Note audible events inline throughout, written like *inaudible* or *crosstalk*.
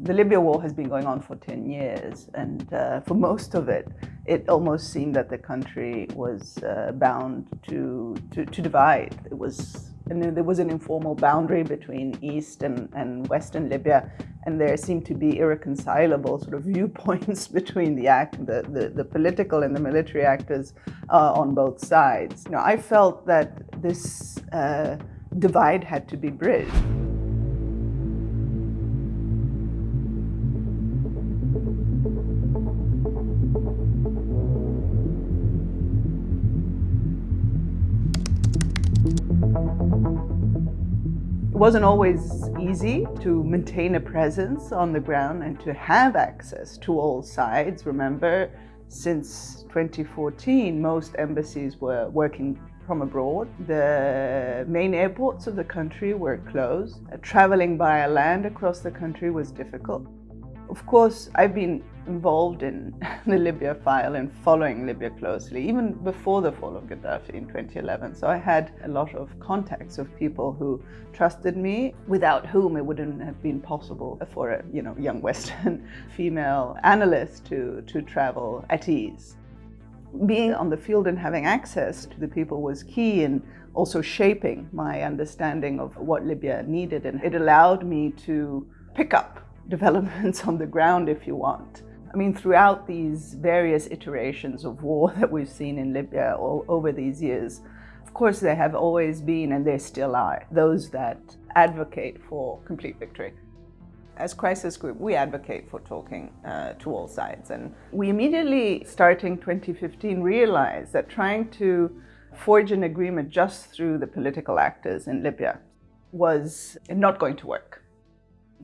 The Libya war has been going on for 10 years, and uh, for most of it, it almost seemed that the country was uh, bound to, to, to, divide. It was, and there was an informal boundary between East and, and Western Libya, and there seemed to be irreconcilable sort of viewpoints *laughs* between the, act, the, the, the political and the military actors uh, on both sides. You know, I felt that this uh, divide had to be bridged. Wasn't always easy to maintain a presence on the ground and to have access to all sides. Remember, since 2014, most embassies were working from abroad. The main airports of the country were closed. Traveling by land across the country was difficult. Of course, I've been involved in *laughs* the Libya file and following Libya closely, even before the fall of Gaddafi in 2011. So I had a lot of contacts of people who trusted me, without whom it wouldn't have been possible for a you know, young Western *laughs* female analyst to, to travel at ease. Being on the field and having access to the people was key in also shaping my understanding of what Libya needed, and it allowed me to pick up developments *laughs* on the ground if you want. I mean, throughout these various iterations of war *laughs* that we've seen in Libya all over these years, of course there have always been, and there still are, those that advocate for complete victory. As Crisis Group, we advocate for talking uh, to all sides. And we immediately, starting 2015, realized that trying to forge an agreement just through the political actors in Libya was not going to work.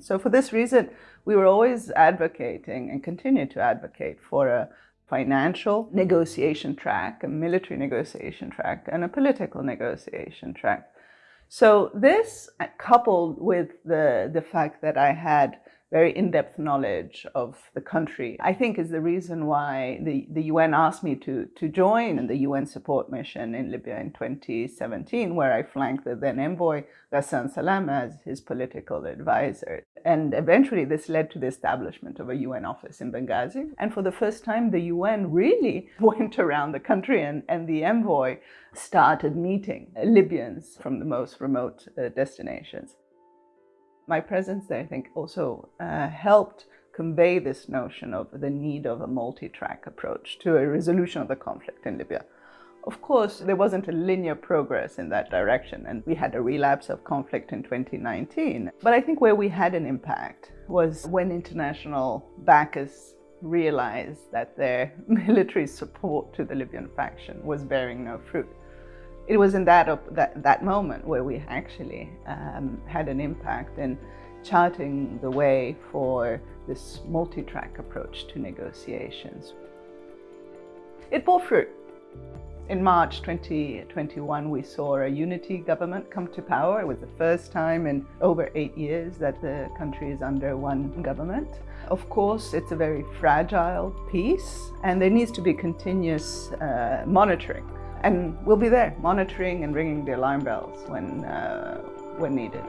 So for this reason, we were always advocating and continue to advocate for a financial negotiation track, a military negotiation track, and a political negotiation track. So this, coupled with the, the fact that I had very in-depth knowledge of the country, I think is the reason why the, the UN asked me to, to join the UN support mission in Libya in 2017, where I flanked the then envoy Ghassan Salamé as his political advisor. And eventually this led to the establishment of a UN office in Benghazi. And for the first time, the UN really *laughs* went around the country and, and the envoy started meeting Libyans from the most remote uh, destinations. My presence there, I think, also uh, helped convey this notion of the need of a multi-track approach to a resolution of the conflict in Libya. Of course, there wasn't a linear progress in that direction, and we had a relapse of conflict in 2019. But I think where we had an impact was when international backers realized that their *laughs* military support to the Libyan faction was bearing no fruit it was in that, that, that moment where we actually um, had an impact in charting the way for this multi-track approach to negotiations. It bore fruit. In March 2021, we saw a unity government come to power. It was the first time in over eight years that the country is under one government. Of course, it's a very fragile peace, and there needs to be continuous uh, monitoring and we'll be there monitoring and ringing the alarm bells when, uh, when needed.